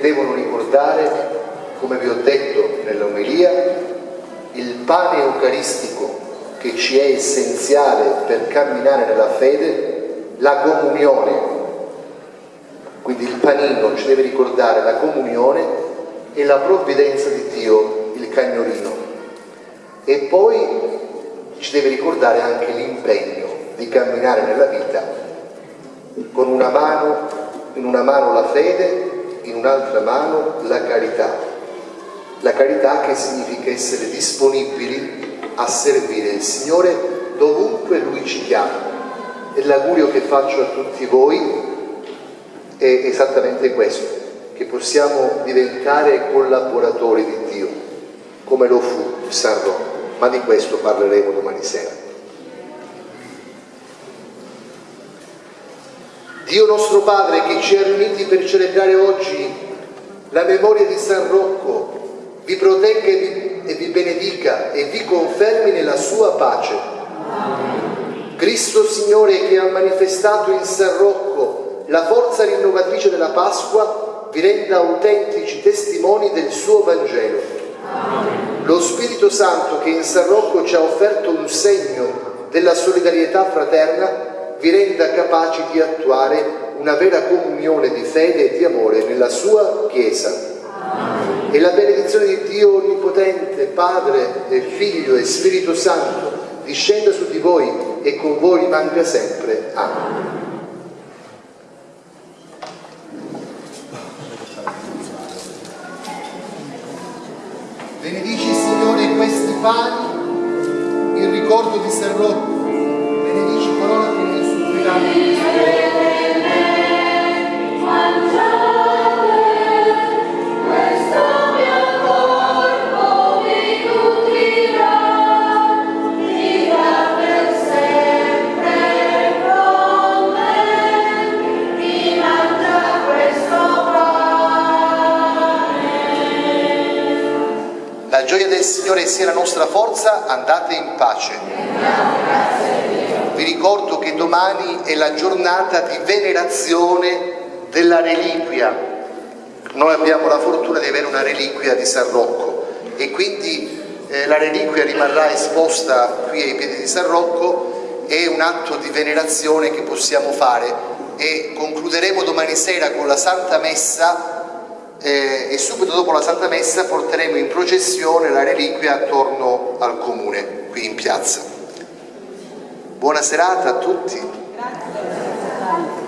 devono ricordare, come vi ho detto nell'omelia, il pane eucaristico che ci è essenziale per camminare nella fede, la comunione. Quindi il panino ci deve ricordare la comunione e la provvidenza di Dio, il cagnolino. E poi ci deve ricordare anche l'impegno di camminare nella vita con una mano, in una mano la fede in un'altra mano la carità. La carità che significa essere disponibili a servire il Signore dovunque Lui ci chiama. E l'augurio che faccio a tutti voi è esattamente questo, che possiamo diventare collaboratori di Dio, come lo fu San Rocco, ma di questo parleremo domani sera. Dio nostro Padre che ci ha riuniti per celebrare oggi la memoria di San Rocco, vi protegga e vi, e vi benedica e vi confermi nella sua pace. Amen. Cristo Signore che ha manifestato in San Rocco la forza rinnovatrice della Pasqua, vi renda autentici testimoni del suo Vangelo. Amen. Lo Spirito Santo che in San Rocco ci ha offerto un segno della solidarietà fraterna, vi renda capaci di attuare una vera comunione di fede e di amore nella sua Chiesa. E la benedizione di Dio Onnipotente, Padre e Figlio e Spirito Santo, discenda su di voi e con voi rimanga sempre. Amen. Benedici Signore questi pani in ricordo di San Signore sia la nostra forza, andate in pace. Vi ricordo che domani è la giornata di venerazione della reliquia. Noi abbiamo la fortuna di avere una reliquia di San Rocco e quindi eh, la reliquia rimarrà esposta qui ai piedi di San Rocco, è un atto di venerazione che possiamo fare e concluderemo domani sera con la Santa Messa eh, e subito dopo la Santa Messa porteremo in processione la reliquia attorno al comune, qui in piazza. Buona serata a tutti. Grazie.